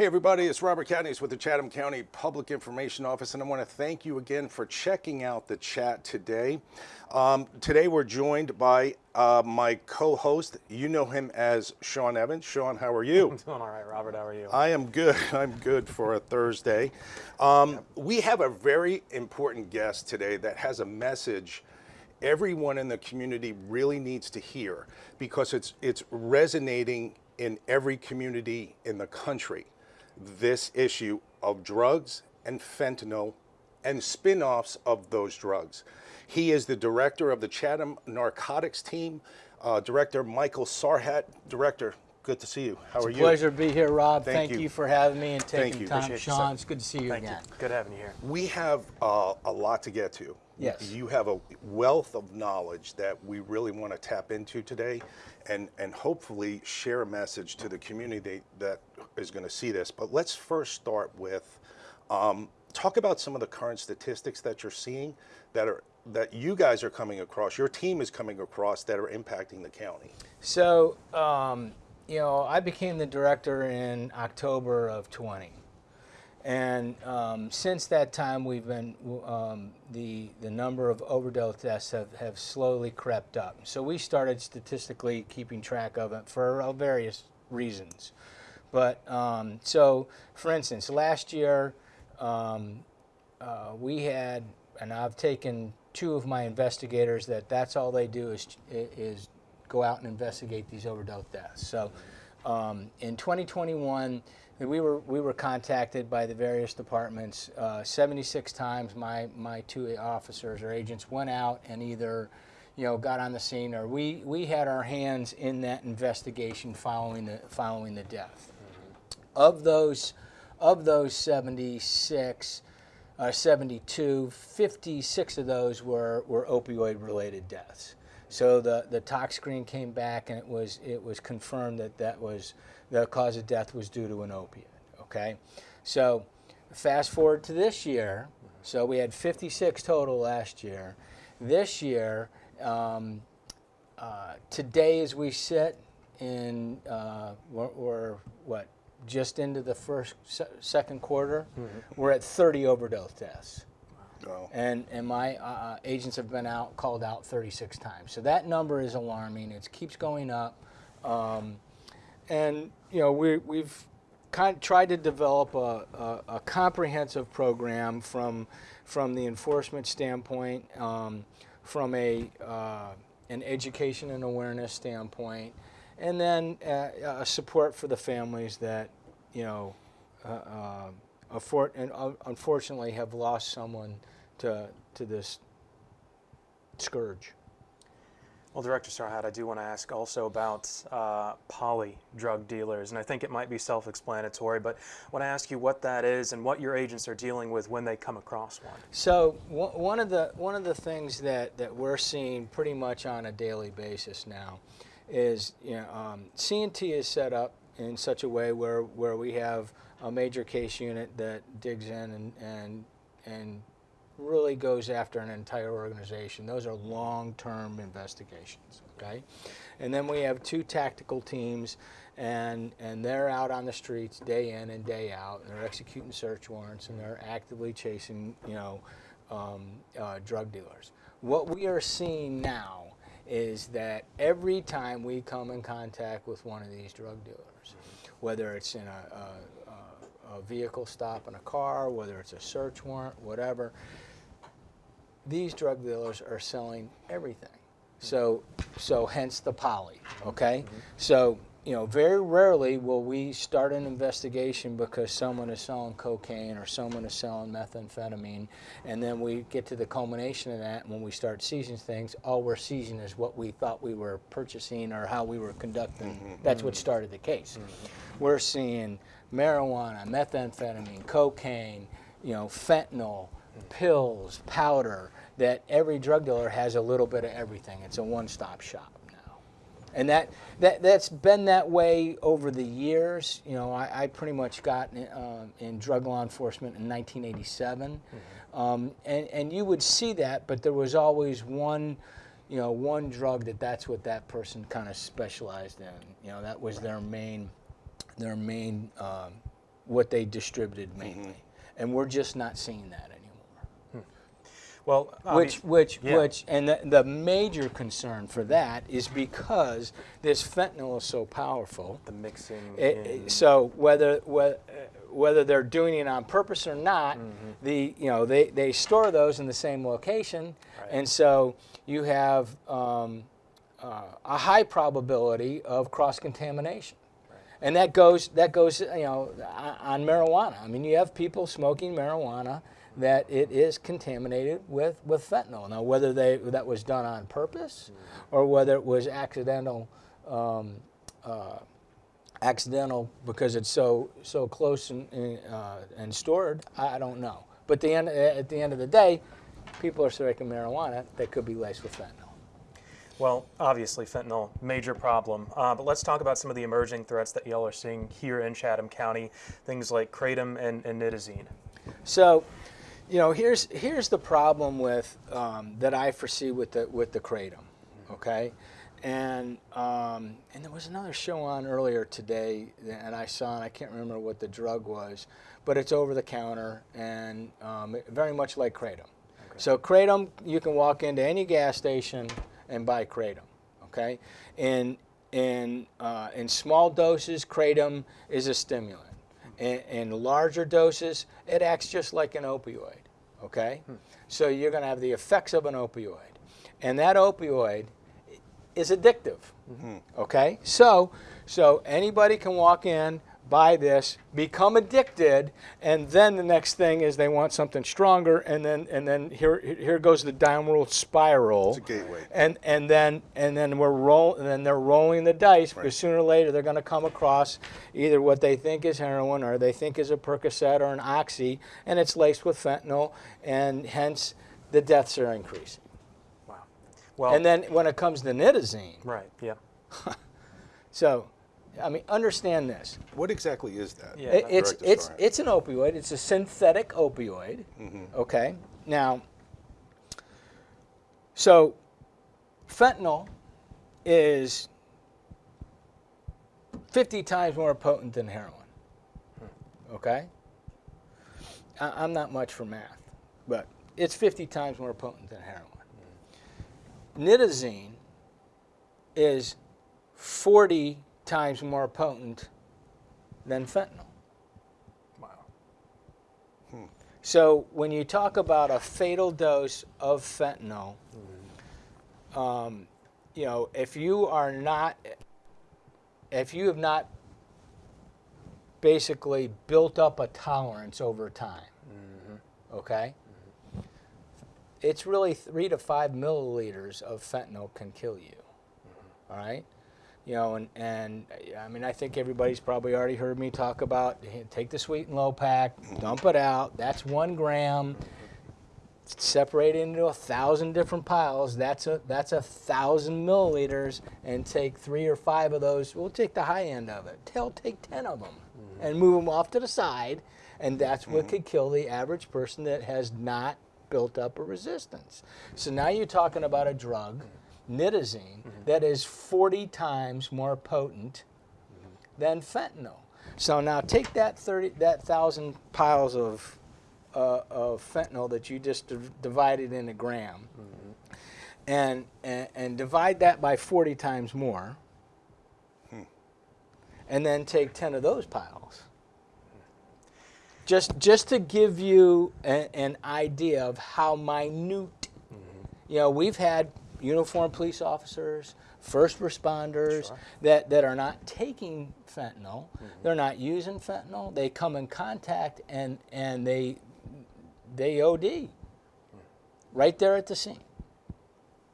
Hey everybody, it's Robert Cadney with the Chatham County Public Information Office and I want to thank you again for checking out the chat today. Um, today we're joined by uh, my co-host, you know him as Sean Evans. Sean, how are you? I'm doing all right, Robert, how are you? I am good, I'm good for a Thursday. Um, we have a very important guest today that has a message everyone in the community really needs to hear because it's, it's resonating in every community in the country this issue of drugs and fentanyl and spin-offs of those drugs. He is the director of the Chatham Narcotics Team, uh, Director Michael Sarhat. Director, good to see you. How it's are a you? pleasure to be here, Rob. Thank Thank, you. you. for having me and Thank taking you. time. Appreciate you, Sean, sir. it's good to see you Thank again. you. Good having you here. We have uh, a lot to get to. Yes. You have a wealth of knowledge that we really want to tap into today and, and hopefully share a message to the community that is going to see this. But let's first start with um, talk about some of the current statistics that you're seeing that are that you guys are coming across, your team is coming across that are impacting the county. So, um, you know, I became the director in October of 20. And um, since that time, we've been um, the the number of overdose deaths have, have slowly crept up. So we started statistically keeping track of it for uh, various reasons. But um, so, for instance, last year um, uh, we had, and I've taken two of my investigators that that's all they do is is go out and investigate these overdose deaths. So um, in 2021, we were we were contacted by the various departments uh, 76 times. My my two officers or agents went out and either you know got on the scene or we we had our hands in that investigation following the following the death. Of those of those 76 uh, 72, 56 of those were, were opioid related deaths. So the, the tox screen came back and it was, it was confirmed that that was, the cause of death was due to an opiate, okay? So fast forward to this year, so we had 56 total last year. This year, um, uh, today as we sit in, uh, we're, we're what, just into the first, se second quarter, we're at 30 overdose deaths. And, and my uh, agents have been out, called out 36 times. So that number is alarming. It keeps going up. Um, and, you know, we, we've kind of tried to develop a, a, a comprehensive program from, from the enforcement standpoint, um, from a, uh, an education and awareness standpoint, and then uh, a support for the families that, you know, uh, uh, and unfortunately have lost someone to, to this scourge. Well, Director Sarhat, I do want to ask also about uh, poly drug dealers, and I think it might be self-explanatory, but I want to ask you what that is and what your agents are dealing with when they come across one. So one of the one of the things that that we're seeing pretty much on a daily basis now is you know um, CNT is set up in such a way where where we have a major case unit that digs in and and and really goes after an entire organization. Those are long-term investigations, okay? And then we have two tactical teams, and, and they're out on the streets day in and day out, and they're executing search warrants, and they're actively chasing, you know, um, uh, drug dealers. What we are seeing now is that every time we come in contact with one of these drug dealers, whether it's in a, a, a vehicle stop in a car, whether it's a search warrant, whatever, these drug dealers are selling everything. So, so hence the poly, okay? Mm-hmm. So, you know, very rarely will we start an investigation because someone is selling cocaine or someone is selling methamphetamine, and then we get to the culmination of that, and when we start seizing things, all we're seizing is what we thought we were purchasing or how we were conducting. Mm-hmm. That's what mm-hmm. started the case. We're seeing marijuana, methamphetamine, cocaine, you know, fentanyl, pills, powder, that every drug dealer has a little bit of everything. It's a one-stop shop now. And that, that, that's been that way over the years. You know, I, I pretty much got in, uh, in drug law enforcement in 1987. Mm-hmm. Um, and, and you would see that, but there was always one, you know, one drug that that's what that person kind of specialized in. You know, that was their main, their main um, what they distributed mainly, and we're just not seeing that anymore. Well, Which, obvi- which, yeah. which, and the, the major concern for that is because this fentanyl is so powerful. the mixing. It- in- it- so whether whether, whether they're doing it on purpose or not, Mm-hmm. the you know they, they store those in the same location, Right. and so you have um, uh, a high probability of cross contamination. And that goes that goes you know on marijuana. I mean, you have people smoking marijuana that it is contaminated with, with fentanyl. Now, whether they that was done on purpose or whether it was accidental um, uh, accidental because it's so so close and and, uh, and stored, I don't know. But the end, at the end of the day, people are smoking marijuana that could be laced with fentanyl. Well, obviously, fentanyl, major problem. Uh, but let's talk about some of the emerging threats that y'all are seeing here in Chatham County. Things like kratom and, and nitazene. So, you know, here's here's the problem with um, that I foresee with the with the kratom, okay, and um, and there was another show on earlier today, and I saw, and I can't remember what the drug was, but it's over the counter and um, very much like kratom. So kratom, you can walk into any gas station and buy kratom, okay, in in uh, in small doses, kratom is a stimulant. In, in larger doses, it acts just like an opioid. Okay, so you're going to have the effects of an opioid, and that opioid is addictive. Okay, so so anybody can walk in, buy this, become addicted, and then the next thing is they want something stronger, and then and then here here goes the downward spiral. It's a gateway. And and then and then we're roll and then they're rolling the dice because sooner or later they're going to come across either what they think is heroin or they think is a Percocet or an oxy, and it's laced with fentanyl, and hence the deaths are increasing. Wow. Well, And then when it comes to nitazene, right, yeah. so I mean understand this. What exactly is that? Yeah. It- it's it's Starr? it's an opioid. It's a synthetic opioid. Mm-hmm. Okay. Now, so fentanyl is 50 times more potent than heroin. Hmm. Okay. I, I'm not much for math, but it's 50 times more potent than heroin. Hmm. Nitazene is 40 times more potent than fentanyl. Wow. Hmm. So when you talk about a fatal dose of fentanyl, um, you know, if you are not, if you have not basically built up a tolerance over time, mm-hmm. okay, mm-hmm. it's really three to five milliliters of fentanyl can kill you. Mm-hmm. All right. You know, and, and I mean, I think everybody's probably already heard me talk about take the sweet and low pack, dump it out. That's one gram. Separate it into a thousand different piles. That's a that's a thousand milliliters, and take three or five of those. We'll take the high end of it. Tell take ten of them, mm-hmm. and move them off to the side, and that's what mm-hmm. could kill the average person that has not built up a resistance. So now you're talking about a drug, mm-hmm. Nitazene, mm-hmm. that is 40 times more potent mm-hmm. than fentanyl. So now take that 30, that thousand piles of, uh, of fentanyl that you just div- divided in a gram, mm-hmm. and, and and divide that by 40 times more, hmm. and then take 10 of those piles. Just just to give you a, an idea of how minute. You know, we've had uniformed police officers, first responders Sure. that, that are not taking fentanyl. They're not using fentanyl. They come in contact and and they they OD right there at the scene.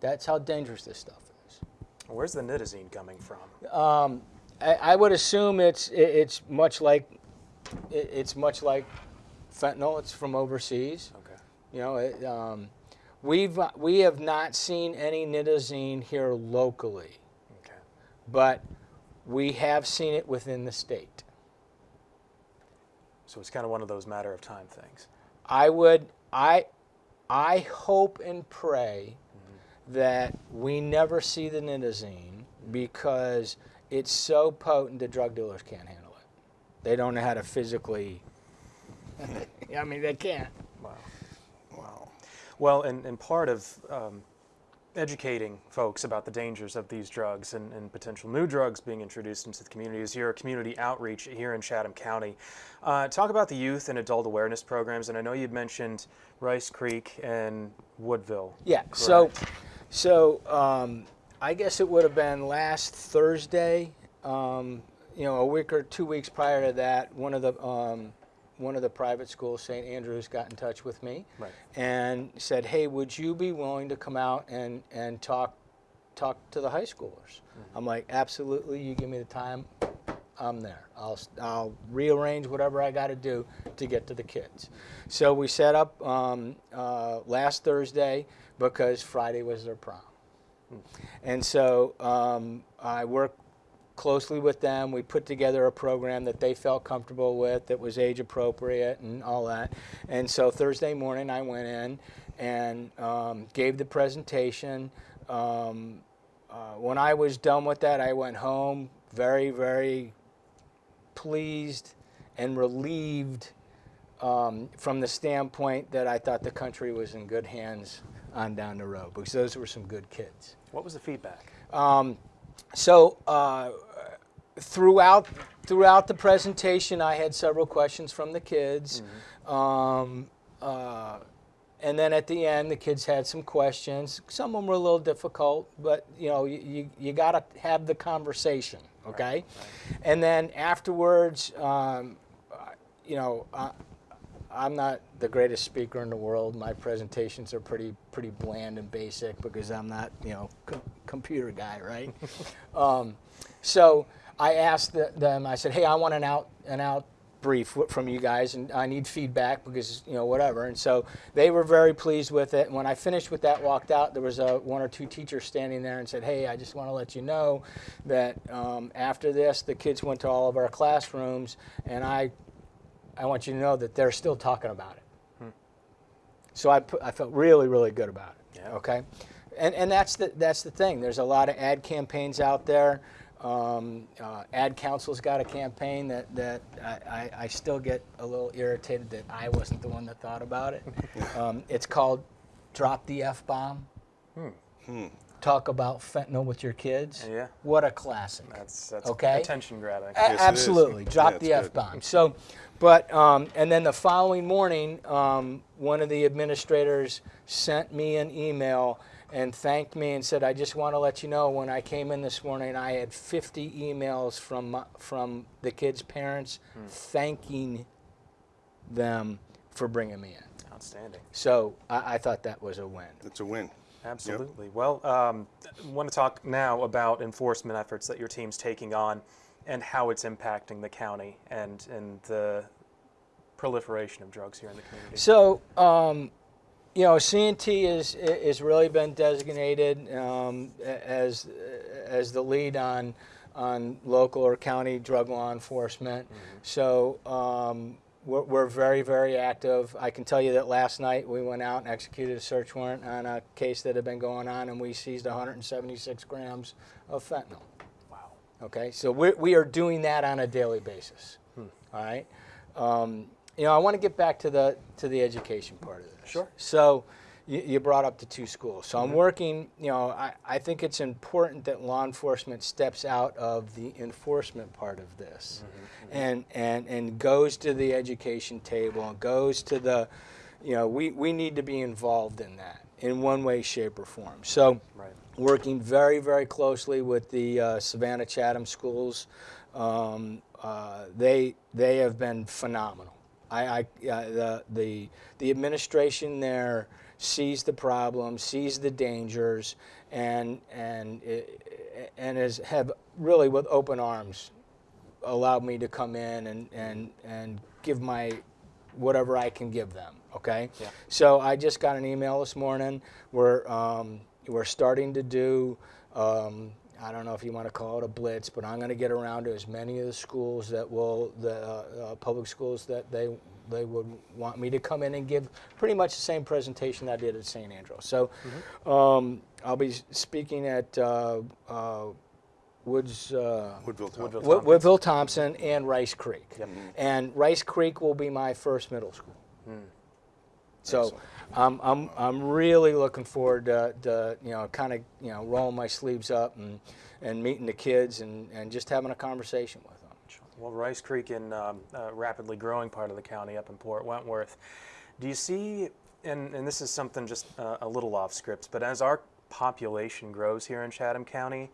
That's how dangerous this stuff is. Where's the nitazene coming from? Um, I, I would assume it's it, it's much like it, it's much like fentanyl. It's from overseas. Okay. You know, it, um, we've uh, we have not seen any nitazene here locally, Okay. but we have seen it within the state. So it's kind of one of those matter of time things. I would I I hope and pray that we never see the nitazene because it's so potent the drug dealers can't handle it. They don't know how to physically. I mean, they can't. Wow. Well, and, and part of um, educating folks about the dangers of these drugs and, and potential new drugs being introduced into the community is your community outreach here in Chatham County. Uh, talk about the youth and adult awareness programs, and I know you'd mentioned Rice Creek and Woodville. Yeah. So, so um, I guess it would have been last Thursday. Um, you know, a week or two weeks prior to that, one of the um, one of the private schools, St. Andrews, got in touch with me Right. and said, "Hey, would you be willing to come out and and talk talk to the high schoolers?" I'm like, "Absolutely. You give me the time." I'm there. I'll, I'll rearrange whatever I got to do to get to the kids. So we set up um, uh, last Thursday because Friday was their prom. And so um, I worked closely with them. We put together a program that they felt comfortable with, that was age appropriate and all that. And so Thursday morning I went in and um, gave the presentation. Um, uh, when I was done with that, I went home very, very pleased and relieved um, from the standpoint that I thought the country was in good hands on down the road because those were some good kids. What was the feedback? Um, so uh, throughout throughout the presentation, I had several questions from the kids, um, uh, and then at the end, the kids had some questions. Some of them were a little difficult, but you know, you you, you got to have the conversation, okay? And then afterwards, um, you know. Uh, I'm not the greatest speaker in the world. My presentations are pretty pretty bland and basic because I'm not you know com- computer guy, right? um, so I asked the, them. I said, "Hey, I want an out an out brief from you guys, and I need feedback because you know whatever." And so they were very pleased with it. And when I finished with that, walked out, there was a one or two teachers standing there and said, "Hey, I just want to let you know that um, after this, the kids went to all of our classrooms, and I I want you to know that they're still talking about it. So I, put, I felt really, really good about it. Yeah. Okay, and and that's the that's the thing. There's a lot of ad campaigns out there. Um, uh, ad Council's got a campaign that that I, I, I still get a little irritated that I wasn't the one that thought about it. um, it's called "Drop the F Bomb." Talk about fentanyl with your kids. Yeah. What a classic. That's that's Okay. attention grabbing. A- Yes, absolutely. Drop Yeah, the F bomb. So, but, um, and then the following morning, um, one of the administrators sent me an email and thanked me and said, I just want to let you know when I came in this morning, I had 50 emails from, from the kids' parents thanking them for bringing me in. Outstanding. So I, I thought that was a win. It's a win. Absolutely. Well, um, I want to talk now about enforcement efforts that your team's taking on and how it's impacting the county and, and the proliferation of drugs here in the community. So, um, you know, CNT is is really been designated um, as as the lead on on local or county drug law enforcement. So. Um, we're, we're very, very active. I can tell you that last night we went out and executed a search warrant on a case that had been going on, and we seized 176 grams of fentanyl. wow. Okay, so we we are doing that on a daily basis. All right, um, you know, I want to get back to the to the education part of this. Sure. So, you, you brought up the two schools. So I'm working. You know, I, I think it's important that law enforcement steps out of the enforcement part of this, and and and goes to the education table and goes to the, you know, we we need to be involved in that in one way, shape, or form. So Right. working very, very closely with the uh, Savannah Chatham schools. Um, uh, they they have been phenomenal. I, I uh, the the the administration there sees the problem, sees the dangers, and and and has have really with open arms allowed me to come in and and and give my whatever I can give them. Okay. Yeah. So I just got an email this morning. We're um, we're starting to do. Um, I don't know if you want to call it a blitz, but I'm going to get around to as many of the schools that will the uh, uh, public schools that they they would want me to come in and give pretty much the same presentation I did at St. Andrew. So um, I'll be speaking at uh, uh, Woods. Uh, Woodville Town. Woodville. Wood- Woodville Thompson and Rice Creek. Yep. And Rice Creek will be my first middle school. So Excellent. I'm, I'm, I'm really looking forward to, to you know, kind of, you know, rolling my sleeves up and, and meeting the kids and, and just having a conversation with them. Well, Rice Creek in um, a rapidly growing part of the county up in Port Wentworth. Do you see, and, and this is something just uh, a little off script, but as our population grows here in Chatham County,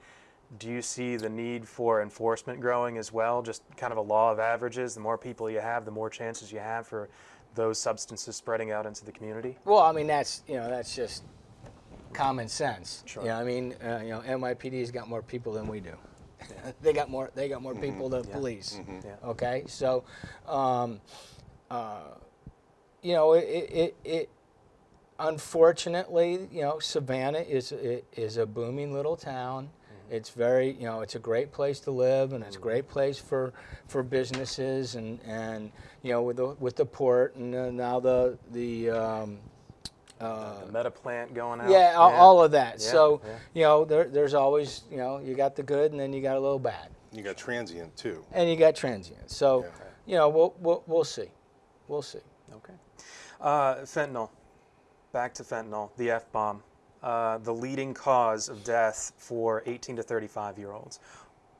do you see the need for enforcement growing as well? Just kind of a law of averages. The more people you have, the more chances you have for those substances spreading out into the community. Well, I mean, that's, you know, that's just common sense. Sure. You know, I mean, uh, you know, NYPD's got more people than we do. they got more, they got more people than police. Yeah. Okay, so, um, uh, you know, it, it, it, unfortunately, you know, Savannah is i- is a booming little town. It's very, you know, it's a great place to live, and it's a great place for for businesses, and and you know, with the with the port, and uh, now the the um, uh, the Metaplant going out. yeah, all, all of that. Yeah, so, yeah. you know, there, there's always, you know, you got the good, and then you got a little bad You got transient too. and you got transient. So, Yeah. you know, we'll, we'll we'll see, we'll see. Okay. Uh, fentanyl. Back to fentanyl, the F bomb, uh, the leading cause of death for 18 to 35 year olds.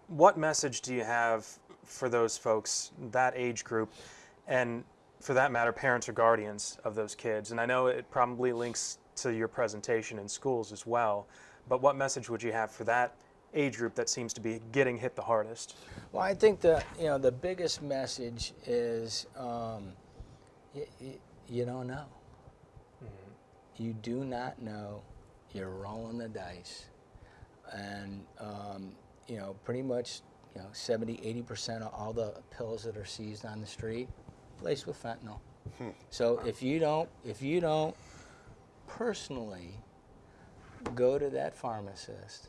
What message do you have for those folks, that age group, and for that matter, parents or guardians of those kids? And I know it probably links to your presentation in schools as well, but what message would you have for that age group that seems to be getting hit the hardest? Well, I think the you know the biggest message is um, y- y- you don't know. You do not know. You're rolling the dice, and um, you know pretty much you know 70, 80 percent of all the pills that are seized on the street laced with fentanyl. So if you don't if you don't personally go to that pharmacist,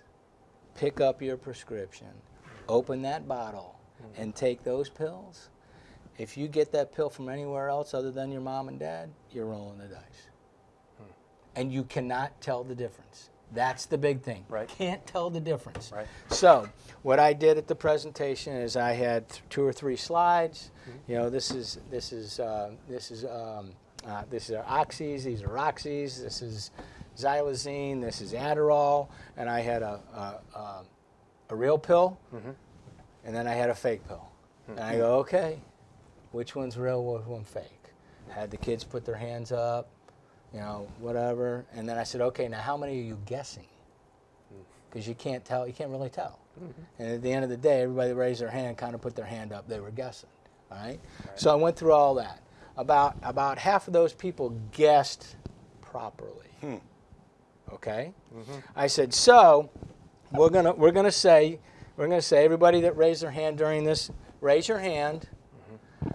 pick up your prescription, open that bottle, and take those pills. If you get that pill from anywhere else other than your mom and dad, you're rolling the dice. And you cannot tell the difference. That's the big thing. Right. Can't tell the difference. Right. So, what I did at the presentation is I had th- two or three slides. You know, this is this is uh, this is um, uh, this is oxys. These are oxys. This is xylazine. This is Adderall. And I had a a, a, a real pill, and then I had a fake pill. And I go, okay, which one's real? Which one's fake? Had the kids put their hands up, you know, whatever. And then I said, okay, now how many are you guessing? Hmm. because you can't tell. You can't really tell. Mm-hmm. And at the end of the day, everybody raised their hand, kind of put their hand up. They were guessing. All right. So I went through all that. About about half of those people guessed properly. Hmm. Okay. Mm-hmm. I said, so we're gonna we're gonna say we're gonna say everybody that raised their hand during this, raise your hand. Mm-hmm.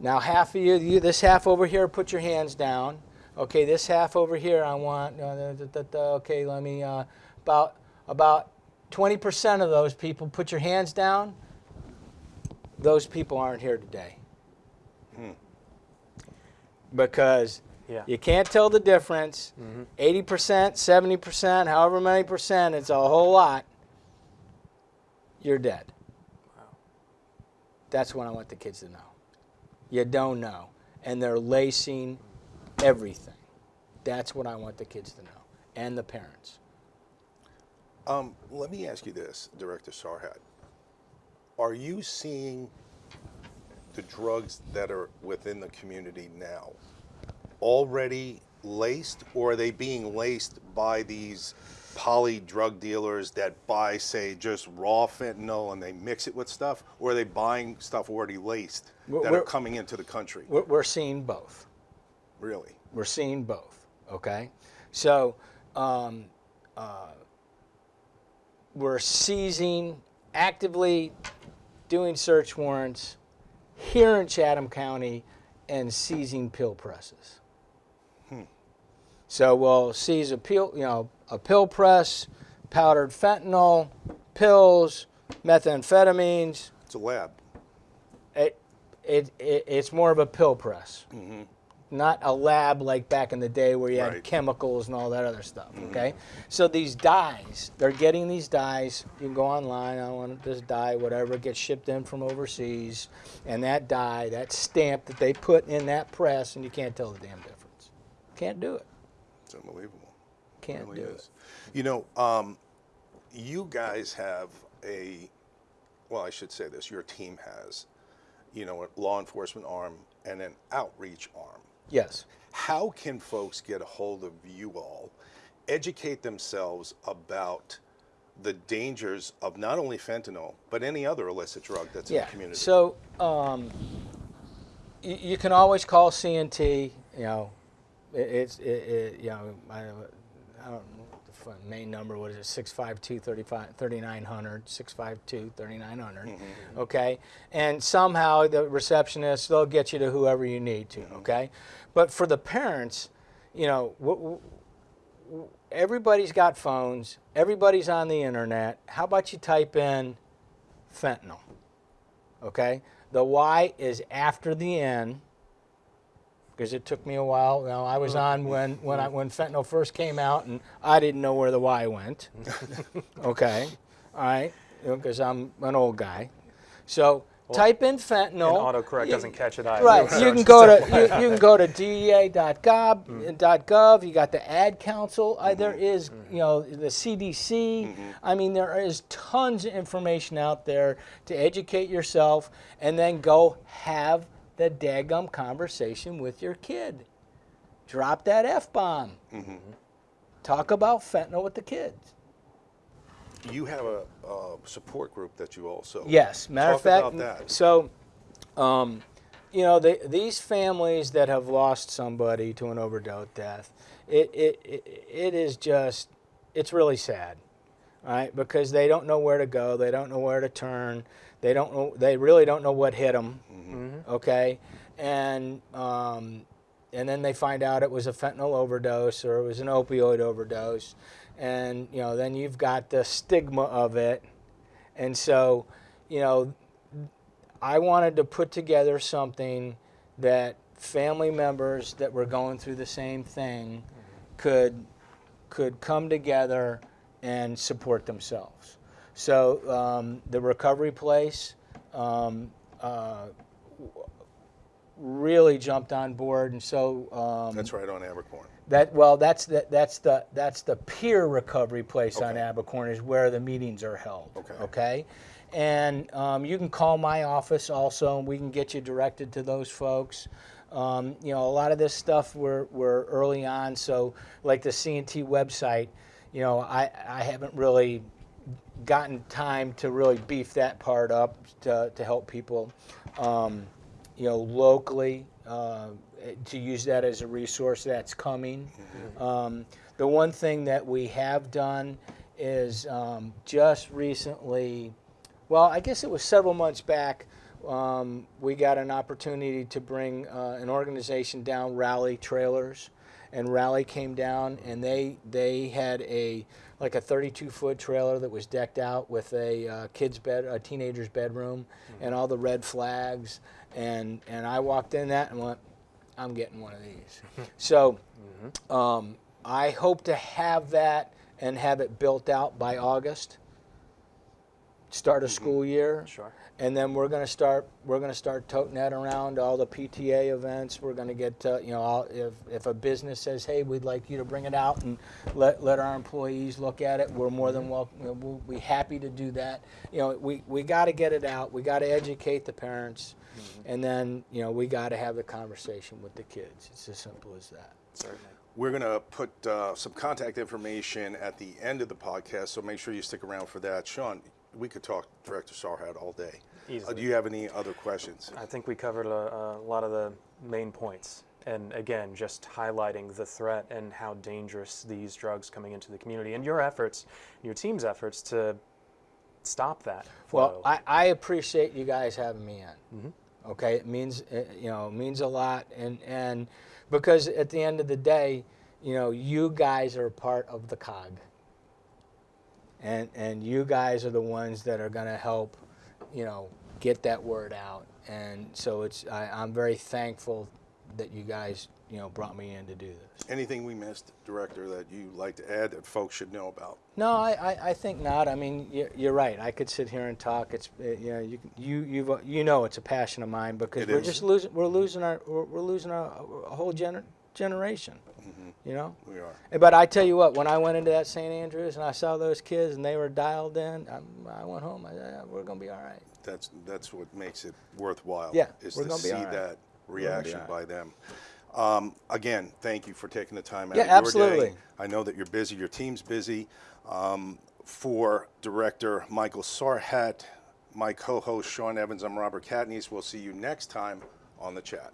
Now half of you, you this half over here, put your hands down. Okay, this half over here, I want. Uh, da, da, da, da, okay, let me. Uh, about about 20% of those people put your hands down. Those people aren't here today. Because Yeah. you can't tell the difference. 80%, 70%, however many percent, it's a whole lot. You're dead. That's what I want the kids to know. You don't know. And they're lacing everything. That's what I want the kids to know. And the parents. Um, let me ask you this, Director Sarhat. Are you seeing the drugs that are within the community now already laced, or are they being laced by these poly drug dealers that buy, say, just raw fentanyl and they mix it with stuff, or are they buying stuff already laced We're- that are coming into the country? We're, we're seeing both. Really? We're seeing both. Okay, so um, uh, we're seizing, actively doing search warrants here in Chatham County, and seizing pill presses. So we'll seize a pill, you know, a pill press, powdered fentanyl, pills, methamphetamines. It's a lab. It, it, it it's more of a pill press. Not a lab like back in the day where you had Right. chemicals and all that other stuff. Okay, so these dyes, they're getting these dyes. You can go online. I want this dye, whatever, it gets shipped in from overseas, and that dye, that stamp that they put in that press, and you can't tell the damn difference. Can't do it. It's unbelievable. Can't really do is. it. You know, um, you guys have a, well, I should say this, your team has, you know, a law enforcement arm and an outreach arm. Yes. How can folks get a hold of you all, educate themselves about the dangers of not only fentanyl, but any other illicit drug that's in the community? So um, you, you can always call CNT. You know, it, it's it, it, you know I, I don't know the main number. What is it? 652 3900 652 3900 mm-hmm, mm-hmm. Okay, and somehow the receptionist they'll get you to whoever you need to. Mm-hmm. Okay, but for the parents, you know, w- w- everybody's got phones. Everybody's on the internet. How about you type in fentanyl? Okay, the Y is after the N because it took me a while. Now I was on when when I, when fentanyl first came out, and I didn't know where the Y went. okay, all right, because I'm an old guy. So type in fentanyl. And autocorrect You- doesn't catch it either. Right. You can go to you, you can go to dea.gov. .gov. You got the Ad Council. Uh, mm-hmm. there is mm-hmm. you know the CDC. Mm-hmm. I mean there is tons of information out there to educate yourself, and then go have the daggum conversation with your kid. Drop that f bomb. Talk about fentanyl with the kids. You have a, a support group that you also. Yes, matter Talk of fact. about that. So, um, you know, they, these families that have lost somebody to an overdose death, it, it, it, it is just, it's really sad, right? Because they don't know where to go, they don't know where to turn, they don't know, they really don't know what hit them, okay? And, um, and then they find out it was a fentanyl overdose or it was an opioid overdose. And, you know, then you've got the stigma of it. And so, you know, I wanted to put together something that family members that were going through the same thing could could come together and support themselves. So um, the recovery place um, uh, really jumped on board, and so um, That's right on Abercorn. that well, that's the that's the that's the peer recovery place on Abercorn is where the meetings are held. Okay. Okay. And um, you can call my office also, and we can get you directed to those folks. Um, you know, a lot of this stuff we're, we're early on, so like the CNT website, you know, I, I haven't really gotten time to really beef that part up to, to help people, um, you know, locally uh, to use that as a resource that's coming. Um, the one thing that we have done is um, just recently, well, I guess it was several months back, um, we got an opportunity to bring uh, an organization down, Rally Trailers, and Rally came down and they they had a like a 32 foot trailer that was decked out with a uh, kid's bed, a teenager's bedroom, and all the red flags, and and I walked in that and went, I'm getting one of these. so um, I hope to have that and have it built out by August. Start a school year. Sure. And then we're going to start. We're going to start toting that around all the PTA events. We're going to get, uh, you know, all, if if a business says, "Hey, we'd like you to bring it out and let let our employees look at it," we're more than welcome. You know, we'll be happy to do that. You know, we we got to get it out. We got to educate the parents, and then you know we got to have the conversation with the kids. It's as simple as that. Certainly. We're going to put uh, some contact information at the end of the podcast, so make sure you stick around for that. Sean, we could talk Director Sarhat all day. Uh, do you have any other questions? I think we covered a, a lot of the main points. And again, just highlighting the threat and how dangerous these drugs coming into the community and your efforts, your team's efforts to stop that flow. Well, I, I appreciate you guys having me in. Okay, it means uh, you know means a lot, and and because at the end of the day, you know you guys are part of the cog, and and you guys are the ones that are going to help, you know, get that word out, and so it's I, I'm very thankful that you guys you know brought me in to do this. Anything we missed, Director, that you like to add that folks should know about? No, I, I, I think not. I mean, you're, you're right. I could sit here and talk. It's uh, you know you you you've, uh, you know it's a passion of mine because It we're is. just losing we're losing our we're, we're losing a, a whole gener- generation. You know. We are. Eh, But I tell you what, when I went into that St. Andrews and I saw those kids and they were dialed in, I, I went home. I said, we're gonna be all right. That's that's what makes it worthwhile. Yeah, is to see all right. that reaction by them. Um, again, thank you for taking the time out Yeah, of your absolutely. day. I know that you're busy. Your team's busy. Um, for Director Michael Sarhat, my co-host Sean Evans, I'm Robert Katniss. We'll see you next time on the chat.